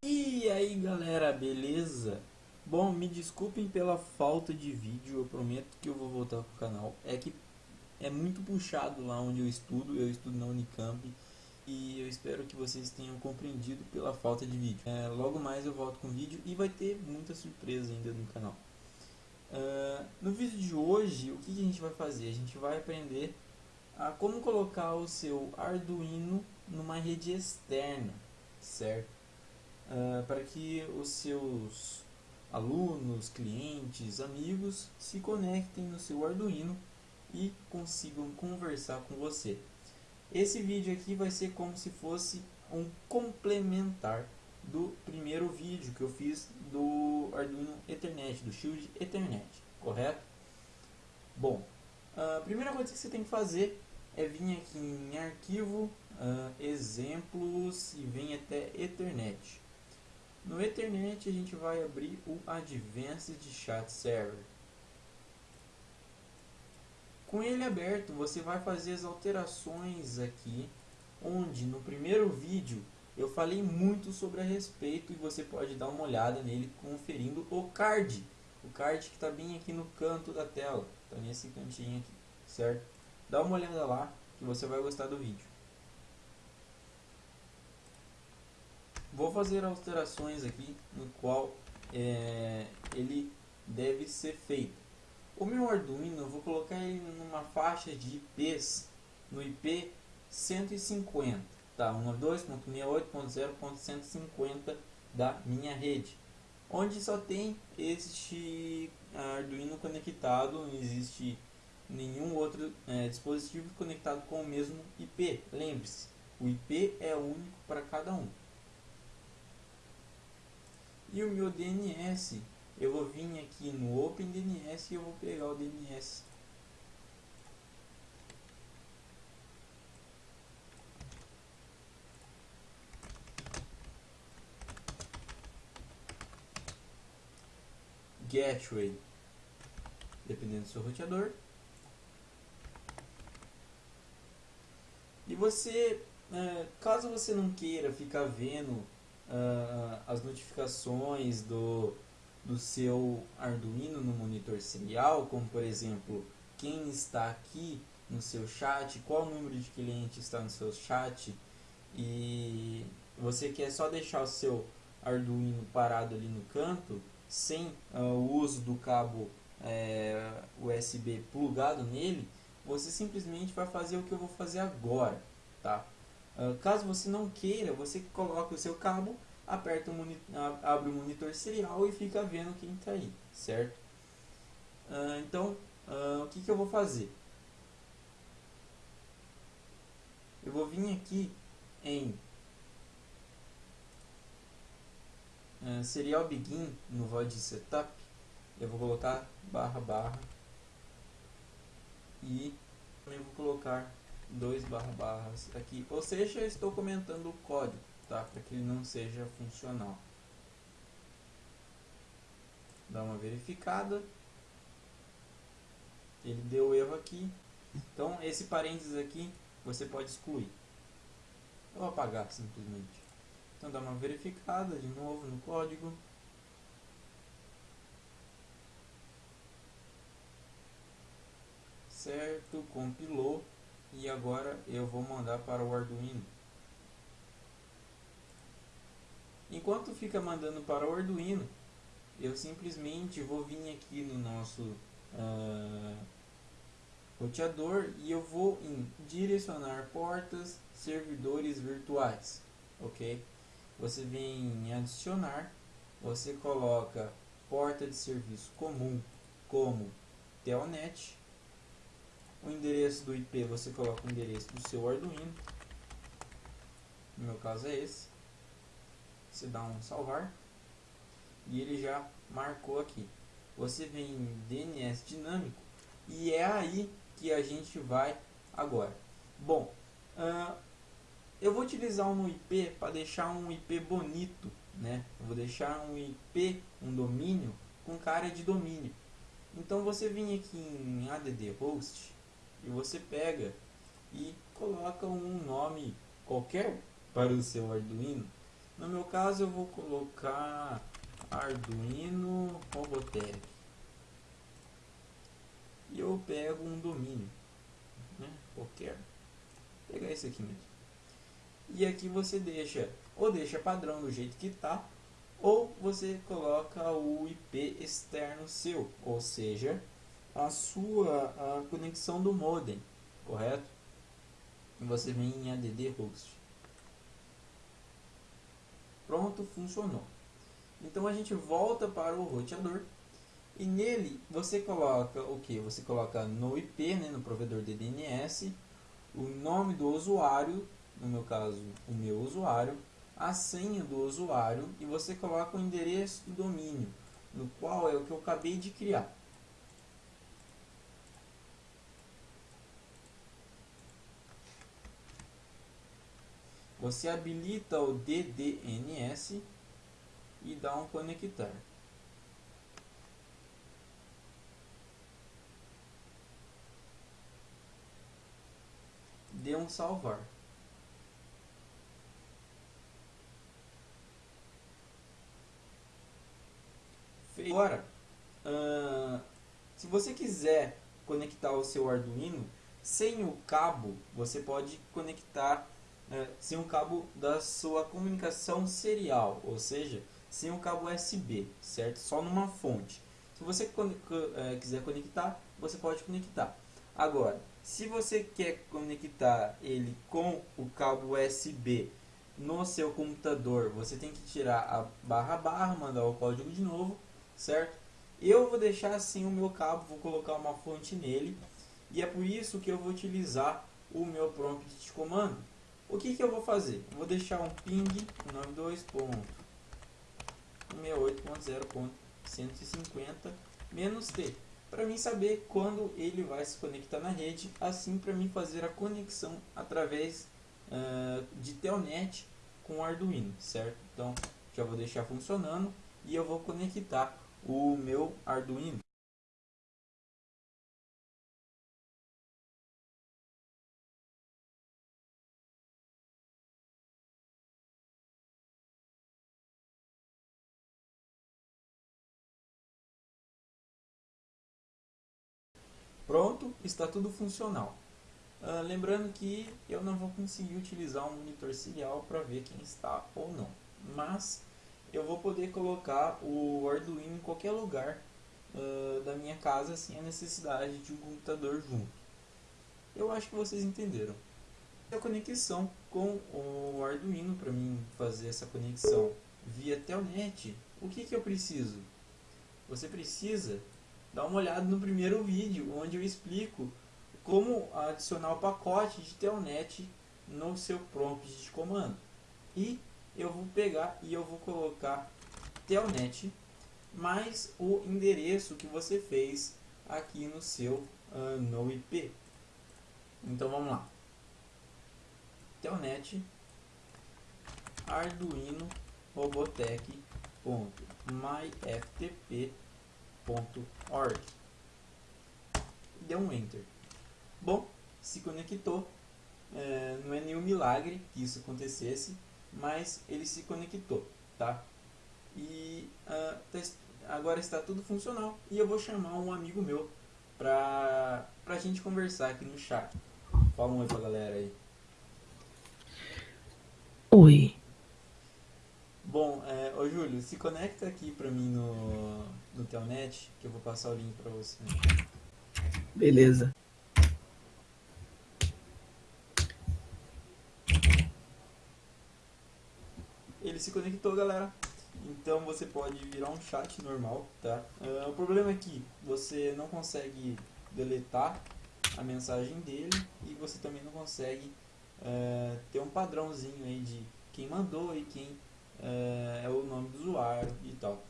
E aí galera, beleza? Bom, me desculpem pela falta de vídeo, eu prometo que eu vou voltar pro canal. É que é muito puxado lá onde eu estudo, eu estudo na Unicamp e eu espero que vocês tenham compreendido pela falta de vídeo. É, logo mais eu volto com vídeo e vai ter muita surpresa ainda no canal. Uh, no vídeo de hoje, o que, que a gente vai fazer? A gente vai aprender a como colocar o seu Arduino numa rede externa, certo? Uh, para que os seus alunos, clientes, amigos se conectem no seu Arduino e consigam conversar com você. Esse vídeo aqui vai ser como se fosse um complementar do primeiro vídeo que eu fiz do Arduino Ethernet, do Shield Ethernet, correto? Bom, a primeira coisa que você tem que fazer é vir aqui em arquivo, uh, exemplos e vem até Ethernet. No Ethernet a gente vai abrir o Advanced Chat Server. Com ele aberto, você vai fazer as alterações aqui, onde no primeiro vídeo eu falei muito sobre a respeito e você pode dar uma olhada nele conferindo o card. O card que está bem aqui no canto da tela, está nesse cantinho aqui, certo? Dá uma olhada lá que você vai gostar do vídeo. Vou fazer alterações aqui no qual é, ele deve ser feito. O meu Arduino eu vou colocar ele numa faixa de IPs no IP 150, tá? 192.68.0.150 da minha rede, onde só tem este Arduino conectado, não existe nenhum outro é, dispositivo conectado com o mesmo IP. Lembre-se, o IP é único para cada um. E o meu DNS, eu vou vir aqui no OpenDNS e eu vou pegar o DNS. Gateway, dependendo do seu roteador. E você, é, caso você não queira ficar vendo uh, as notificações do, do seu Arduino no monitor serial, como por exemplo, quem está aqui no seu chat, qual número de cliente está no seu chat, e você quer só deixar o seu Arduino parado ali no canto, sem uh, o uso do cabo é, USB plugado nele, você simplesmente vai fazer o que eu vou fazer agora, tá? Uh, caso você não queira, você coloca o seu cabo, aperta o abre o monitor serial e fica vendo quem está aí, certo? Uh, então, uh, o que, que eu vou fazer? Eu vou vir aqui em serial begin no void setup eu vou colocar barra barra e também vou colocar dois barra barras aqui, ou seja, estou comentando o código, tá? Para que ele não seja funcional. Dá uma verificada. Ele deu erro aqui. Então, esse parênteses aqui, você pode excluir. Ou apagar, simplesmente. Então, dá uma verificada de novo no código. certo, compilou e agora eu vou mandar para o Arduino. Enquanto fica mandando para o Arduino, eu simplesmente vou vir aqui no nosso uh, roteador e eu vou em direcionar portas, servidores virtuais, ok? Você vem em adicionar, você coloca porta de serviço comum como telnet o endereço do IP você coloca o endereço do seu Arduino. No meu caso é esse. Você dá um salvar. E ele já marcou aqui. Você vem em DNS dinâmico. E é aí que a gente vai agora. Bom, uh, eu vou utilizar um IP para deixar um IP bonito. Né? Eu vou deixar um IP, um domínio, com cara de domínio. Então você vem aqui em add host e você pega e coloca um nome qualquer para o seu Arduino No meu caso eu vou colocar Arduino Robotech. E eu pego um domínio, né? qualquer. Vou pegar esse aqui mesmo. E aqui você deixa, ou deixa padrão do jeito que tá, ou você coloca o IP externo seu, ou seja, a sua a conexão do modem, correto? Você vem em add host. Pronto, funcionou. Então a gente volta para o roteador e nele você coloca o que? Você coloca no IP, né, no provedor de DNS, o nome do usuário, no meu caso o meu usuário, a senha do usuário e você coloca o endereço do domínio, no qual é o que eu acabei de criar. Você habilita o DDNS e dá um conectar. Dê um salvar. Agora, uh, se você quiser conectar o seu Arduino sem o cabo, você pode conectar uh, sem o cabo da sua comunicação serial, ou seja, sem o cabo USB, certo? Só numa fonte. Se você uh, quiser conectar, você pode conectar. Agora, se você quer conectar ele com o cabo USB no seu computador, você tem que tirar a barra barra, mandar o código de novo certo? Eu vou deixar assim o meu cabo, vou colocar uma fonte nele e é por isso que eu vou utilizar o meu prompt de comando. O que, que eu vou fazer? vou deixar um ping 92.168.0.150 menos T para mim saber quando ele vai se conectar na rede, assim para mim fazer a conexão através uh, de Telnet com Arduino, certo? Então já vou deixar funcionando e eu vou conectar o meu Arduino. Pronto, está tudo funcional. Uh, lembrando que eu não vou conseguir utilizar um monitor serial para ver quem está ou não. Mas eu vou poder colocar o Arduino em qualquer lugar uh, da minha casa sem a necessidade de um computador junto. Eu acho que vocês entenderam. A conexão com o Arduino, para mim fazer essa conexão via Telnet, o que, que eu preciso? Você precisa dar uma olhada no primeiro vídeo, onde eu explico como adicionar o pacote de Telnet no seu prompt de comando. E eu vou pegar e eu vou colocar telnet mais o endereço que você fez aqui no seu uh, no IP. Então vamos lá. Telnet Arduino Robotech.myftp.org Deu um Enter. Bom, se conectou. É, não é nenhum milagre que isso acontecesse mas ele se conectou, tá? E uh, agora está tudo funcional e eu vou chamar um amigo meu pra, pra gente conversar aqui no chat. Fala um oi pra galera aí. Oi. Bom, é, ô Júlio, se conecta aqui pra mim no, no Telnet, que eu vou passar o link pra você. Beleza. ele se conectou, galera. Então você pode virar um chat normal, tá? Uh, o problema é que você não consegue deletar a mensagem dele e você também não consegue uh, ter um padrãozinho aí de quem mandou e quem uh, é o nome do usuário e tal.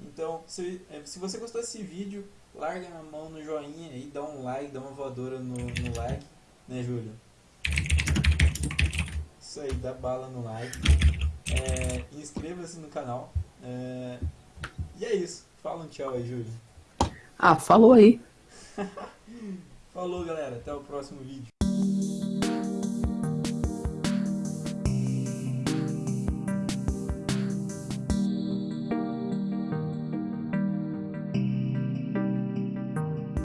Então, se, se você gostou desse vídeo, larga a mão no joinha e dá um like, dá uma voadora no, no like, né Júlio? Isso aí, dá bala no like. É, Inscreva-se no canal. É, e é isso. Fala um tchau aí, Júlio. Ah, falou aí. Falou, galera. Até o próximo vídeo.